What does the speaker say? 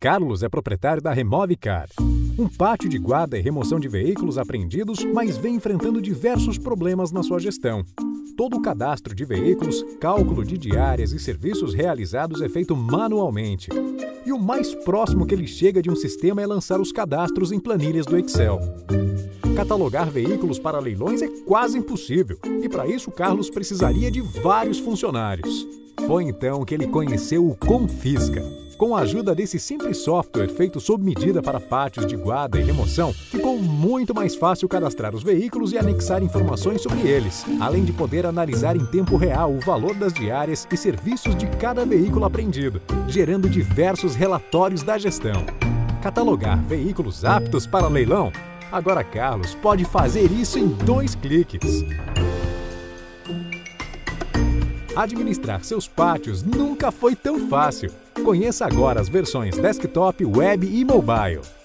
Carlos é proprietário da Remove Car, um pátio de guarda e remoção de veículos apreendidos, mas vem enfrentando diversos problemas na sua gestão. Todo o cadastro de veículos, cálculo de diárias e serviços realizados é feito manualmente. E o mais próximo que ele chega de um sistema é lançar os cadastros em planilhas do Excel. Catalogar veículos para leilões é quase impossível, e para isso Carlos precisaria de vários funcionários. Foi então que ele conheceu o Confisca, com a ajuda desse simples software feito sob medida para pátios de guarda e remoção, ficou muito mais fácil cadastrar os veículos e anexar informações sobre eles, além de poder analisar em tempo real o valor das diárias e serviços de cada veículo apreendido, gerando diversos relatórios da gestão. Catalogar veículos aptos para leilão? Agora Carlos pode fazer isso em dois cliques. Administrar seus pátios nunca foi tão fácil. Conheça agora as versões desktop, web e mobile.